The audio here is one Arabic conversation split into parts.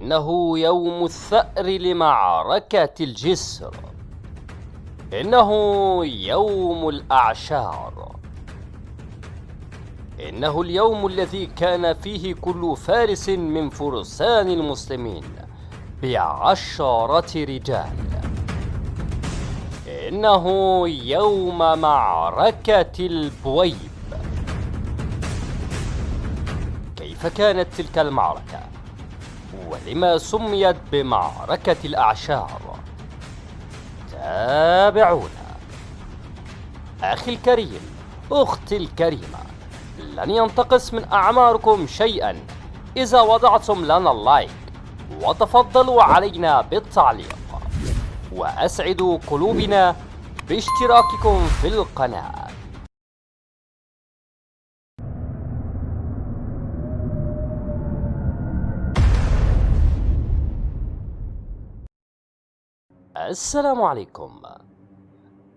إنه يوم الثأر لمعركة الجسر. إنه يوم الأعشار. إنه اليوم الذي كان فيه كل فارس من فرسان المسلمين بعشرة رجال. إنه يوم معركة البويب. كيف كانت تلك المعركة؟ ولما سميت بمعركة الأعشار؟ تابعونا. أخي الكريم أختي الكريمة لن ينتقص من أعماركم شيئا. إذا وضعتم لنا اللايك وتفضلوا علينا بالتعليق. وأسعدوا قلوبنا باشتراككم في القناة. السلام عليكم.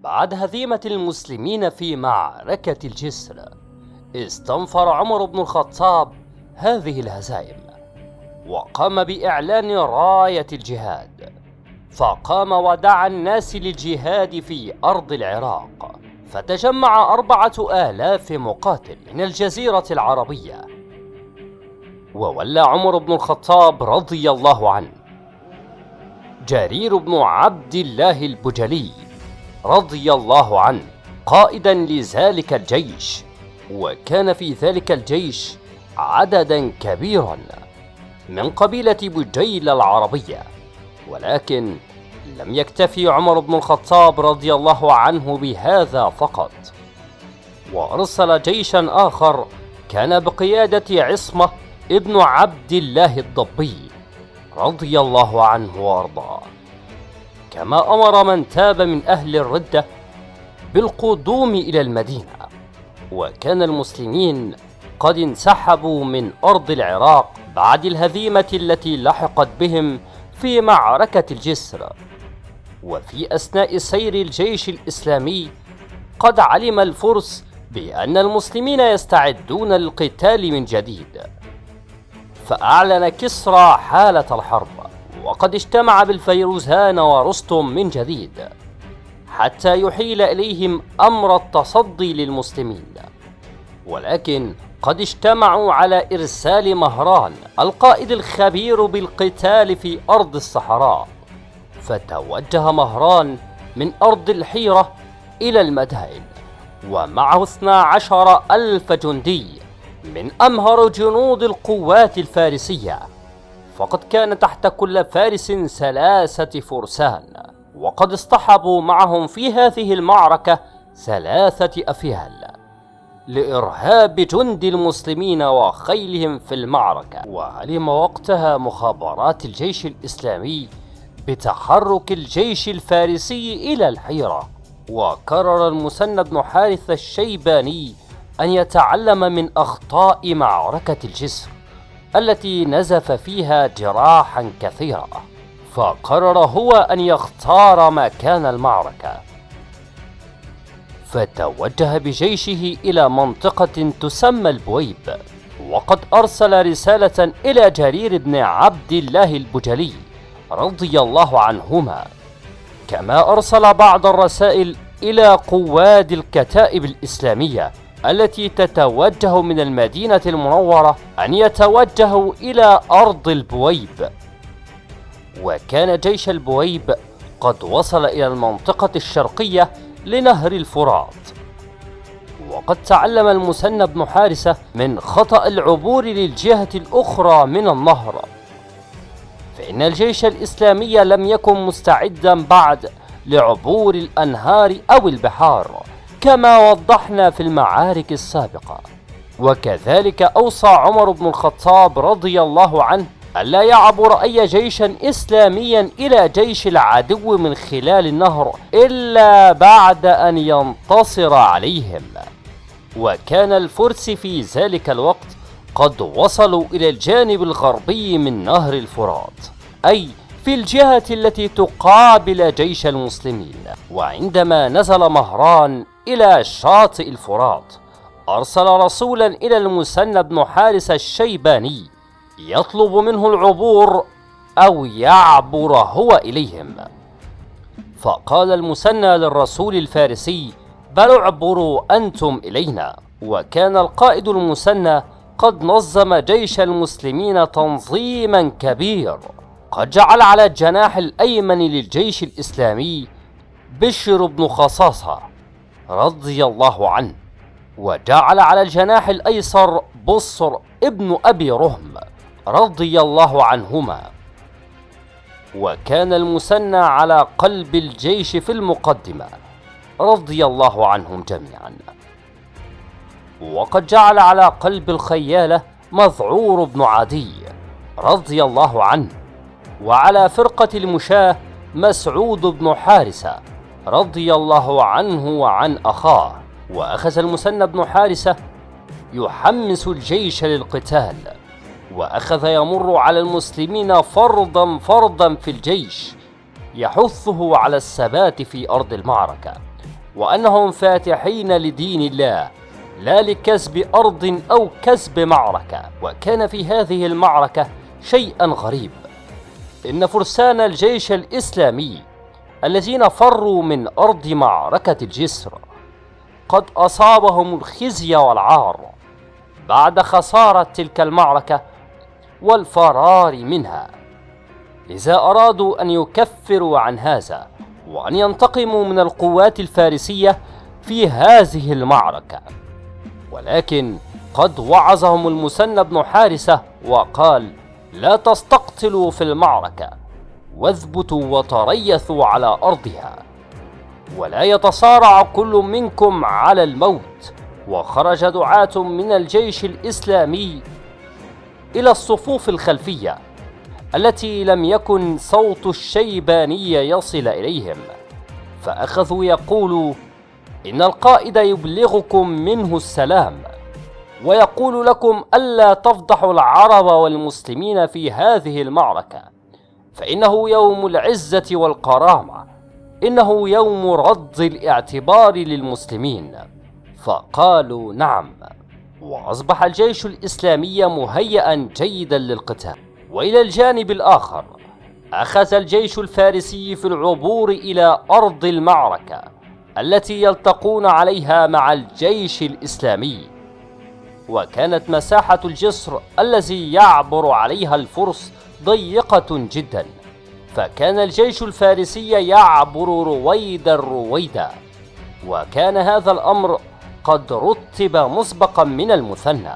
بعد هزيمة المسلمين في معركة الجسر استنفر عمر بن الخطاب هذه الهزائم وقام بإعلان راية الجهاد فقام ودعا الناس للجهاد في أرض العراق فتجمع أربعة آلاف مقاتل من الجزيرة العربية. وولى عمر بن الخطاب رضي الله عنه جرير بن عبد الله البجلي رضي الله عنه قائدا لذلك الجيش وكان في ذلك الجيش عددا كبيرا من قبيلة بجيل العربية. ولكن لم يكتفي عمر بن الخطاب رضي الله عنه بهذا فقط. وأرسل جيشا آخر كان بقيادة عصمة ابن عبد الله الضبي رضي الله عنه وأرضاه. كما أمر من تاب من أهل الردة بالقدوم إلى المدينة وكان المسلمين قد انسحبوا من أرض العراق بعد الهزيمة التي لحقت بهم في معركة الجسر. وفي أثناء سير الجيش الإسلامي قد علم الفرس بأن المسلمين يستعدون للقتال من جديد فأعلن كسرى حالة الحرب. وقد اجتمع بالفيروزان ورستم من جديد حتى يحيل إليهم أمر التصدي للمسلمين. ولكن قد اجتمعوا على إرسال مهران القائد الخبير بالقتال في أرض الصحراء فتوجه مهران من أرض الحيرة إلى المدائن ومعه 12 ألف جندي من أمهر جنود القوات الفارسية. فقد كان تحت كل فارس ثلاثة فرسان وقد اصطحبوا معهم في هذه المعركة ثلاثة أفيال لإرهاب جند المسلمين وخيلهم في المعركة. وعلم وقتها مخابرات الجيش الإسلامي بتحرك الجيش الفارسي إلى الحيرة وقرر المثنى بن حارث الشيباني أن يتعلم من أخطاء معركة الجسر. التي نزف فيها جراحا كثيرة فقرر هو أن يختار مكان المعركة. فتوجه بجيشه إلى منطقة تسمى البويب وقد أرسل رسالة إلى جرير بن عبد الله البجلي رضي الله عنهما. كما أرسل بعض الرسائل إلى قواد الكتائب الإسلامية التي تتوجه من المدينة المنورة أن يتوجهوا إلى أرض البويب. وكان جيش البويب قد وصل إلى المنطقة الشرقية لنهر الفرات. وقد تعلم المثنى بن حارثة من خطأ العبور للجهة الأخرى من النهر. فإن الجيش الإسلامي لم يكن مستعدا بعد لعبور الأنهار أو البحار. كما وضحنا في المعارك السابقة. وكذلك أوصى عمر بن الخطاب رضي الله عنه ألا يعبر أي جيش إسلاميا إلى جيش العدو من خلال النهر إلا بعد أن ينتصر عليهم. وكان الفرس في ذلك الوقت قد وصلوا إلى الجانب الغربي من نهر الفرات أي في الجهة التي تقابل جيش المسلمين. وعندما نزل مهران إلى شاطئ الفرات. أرسل رسولا إلى المثنى بن حارس الشيباني يطلب منه العبور أو يعبر هو إليهم. فقال المثنى للرسول الفارسي بل اعبروا أنتم إلينا. وكان القائد المثنى قد نظم جيش المسلمين تنظيما كبير قد جعل على الجناح الأيمن للجيش الإسلامي بشر بن خصاصة. رضي الله عنه وجعل على الجناح الأيسر بصر ابن أبي رهم رضي الله عنهما. وكان المثنى على قلب الجيش في المقدمة رضي الله عنهم جميعا. وقد جعل على قلب الخيالة مذعور بن عدي رضي الله عنه وعلى فرقة المشاة مسعود بن حارثة رضي الله عنه وعن أخاه. وأخذ المثنى بن حارثة يحمس الجيش للقتال. وأخذ يمر على المسلمين فرضا فرضا في الجيش يحثه على الثبات في أرض المعركة. وأنهم فاتحين لدين الله لا لكسب أرض أو كسب معركة. وكان في هذه المعركة شيئا غريب. إن فرسان الجيش الإسلامي الذين فروا من أرض معركة الجسر قد أصابهم الخزي والعار بعد خسارة تلك المعركة والفرار منها. لذا أرادوا أن يكفروا عن هذا وأن ينتقموا من القوات الفارسية في هذه المعركة. ولكن قد وعظهم المثنى بن حارثة وقال لا تستقتلوا في المعركة. واثبتوا وتريثوا على أرضها. ولا يتصارع كل منكم على الموت. وخرج دعاة من الجيش الإسلامي إلى الصفوف الخلفية التي لم يكن صوت الشيباني يصل إليهم. فأخذوا يقولوا إن القائد يبلغكم منه السلام ويقول لكم ألا تفضحوا العرب والمسلمين في هذه المعركة. فإنه يوم العزة والكرامة. إنه يوم رد الاعتبار للمسلمين. فقالوا نعم. وأصبح الجيش الإسلامي مهيئا جيدا للقتال. وإلى الجانب الآخر أخذ الجيش الفارسي في العبور إلى أرض المعركة التي يلتقون عليها مع الجيش الإسلامي. وكانت مساحة الجسر الذي يعبر عليها الفرس ضيقة جدا فكان الجيش الفارسي يعبر رويدا رويدا وكان هذا الأمر قد رتب مسبقا من المثنى.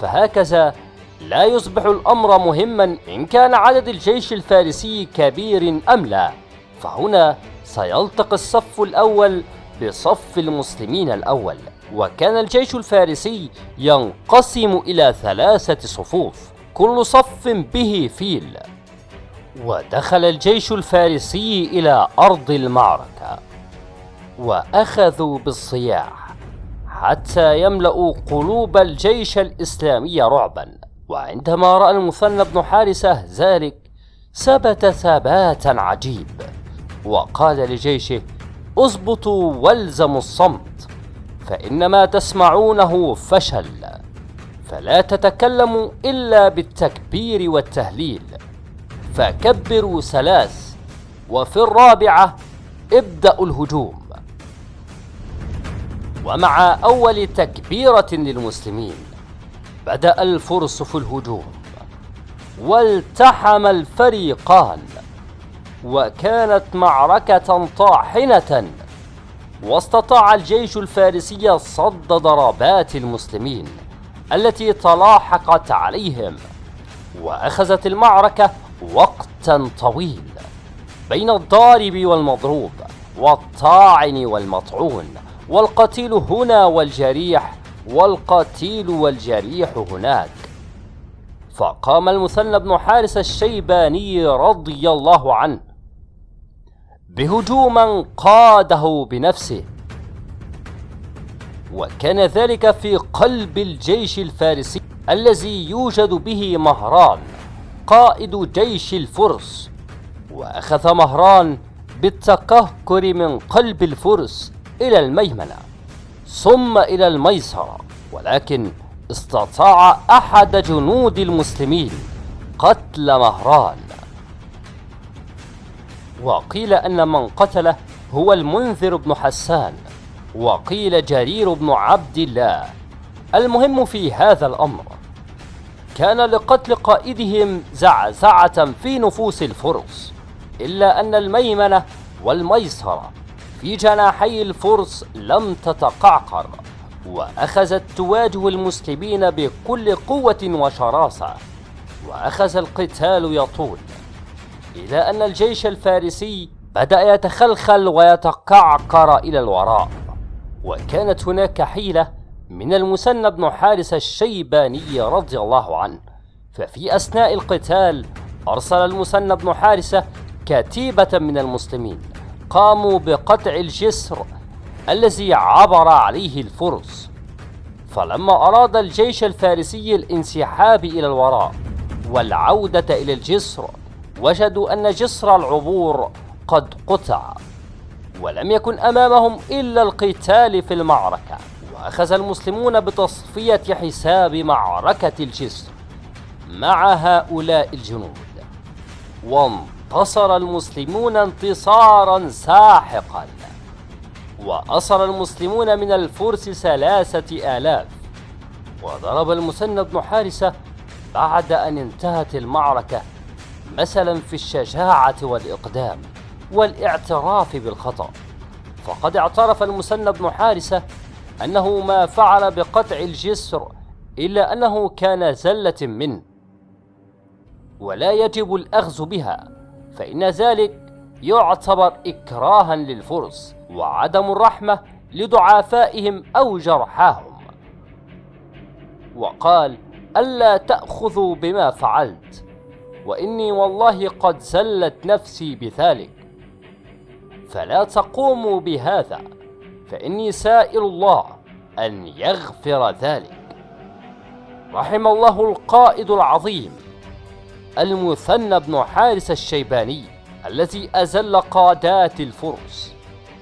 فهكذا لا يصبح الأمر مهما إن كان عدد الجيش الفارسي كبير أم لا. فهنا سيلتقي الصف الأول بصف المسلمين الأول. وكان الجيش الفارسي ينقسم إلى ثلاثة صفوف كل صف به فيل. ودخل الجيش الفارسي إلى أرض المعركة وأخذوا بالصياح حتى يملأوا قلوب الجيش الإسلامي رعبا. وعندما رأى المثنى بن حارثة ذلك ثبت ثباتا عجيب وقال لجيشه اضبطوا والزموا الصمت. فإن ما تسمعونه فشل. فلا تتكلموا إلا بالتكبير والتهليل. فكبروا ثلاث وفي الرابعة ابدأوا الهجوم. ومع أول تكبيرة للمسلمين بدأ الفرس في الهجوم. والتحم الفريقان. وكانت معركة طاحنة. واستطاع الجيش الفارسي صد ضربات المسلمين التي تلاحقت عليهم وأخذت المعركة وقتا طويل بين الضارب والمضروب والطاعن والمطعون والقتيل هنا والجريح والقتيل والجريح هناك. فقام المثنى بن حارس الشيباني رضي الله عنه بهجوم قاده بنفسه. وكان ذلك في قلب الجيش الفارسي الذي يوجد به مهران قائد جيش الفرس. وأخذ مهران بالتكهكر من قلب الفرس إلى الميمنة ثم إلى الميسرة. ولكن استطاع أحد جنود المسلمين قتل مهران. وقيل أن من قتله هو المنذر بن حسان وقيل جرير بن عبد الله. المهم في هذا الأمر كان لقتل قائدهم زعزعة في نفوس الفرس إلا أن الميمنة والميسرة في جناحي الفرس لم تتقعقر وأخذت تواجه المسلمين بكل قوة وشراسة وأخذ القتال يطول. إلى أن الجيش الفارسي بدأ يتخلخل ويتقعقر إلى الوراء وكانت هناك حيلة من المثنى بن حارث الشيباني رضي الله عنه. ففي أثناء القتال أرسل المثنى بن حارثة كتيبة من المسلمين قاموا بقطع الجسر الذي عبر عليه الفرس. فلما أراد الجيش الفارسي الانسحاب إلى الوراء والعودة إلى الجسر وجدوا أن جسر العبور قد قطع ولم يكن أمامهم إلا القتال في المعركة. وأخذ المسلمون بتصفية حساب معركة الجسر مع هؤلاء الجنود. وانتصر المسلمون انتصارا ساحقا. وأصر المسلمون من الفرس ثلاثة آلاف. وضرب المثنى بن حارثة بعد أن انتهت المعركة مثلا في الشجاعة والإقدام والاعتراف بالخطأ. فقد اعترف المثنى بن حارثة أنه ما فعل بقطع الجسر إلا أنه كان زلة منه. ولا يجب الأخذ بها فإن ذلك يعتبر إكراها للفرس وعدم الرحمة لضعافائهم أو جرحاهم. وقال ألا تأخذوا بما فعلت. وإني والله قد زلت نفسي بذلك. فلا تقوموا بهذا فإني سائل الله أن يغفر ذلك. رحم الله القائد العظيم المثنى بن حارس الشيباني الذي أزل قادات الفرس.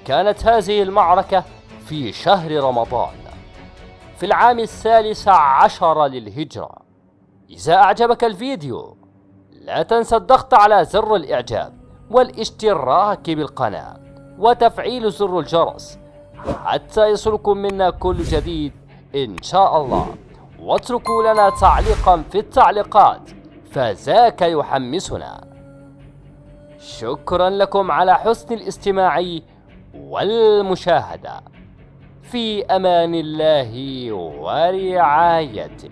كانت هذه المعركة في شهر رمضان في العام الثالث عشر للهجرة. إذا أعجبك الفيديو لا تنسى الضغط على زر الإعجاب والاشتراك بالقناة وتفعيل زر الجرس حتى يصلكم منا كل جديد إن شاء الله. واتركوا لنا تعليقا في التعليقات فذاك يحمسنا. شكرا لكم على حسن الاستماع والمشاهدة. في أمان الله ورعايته.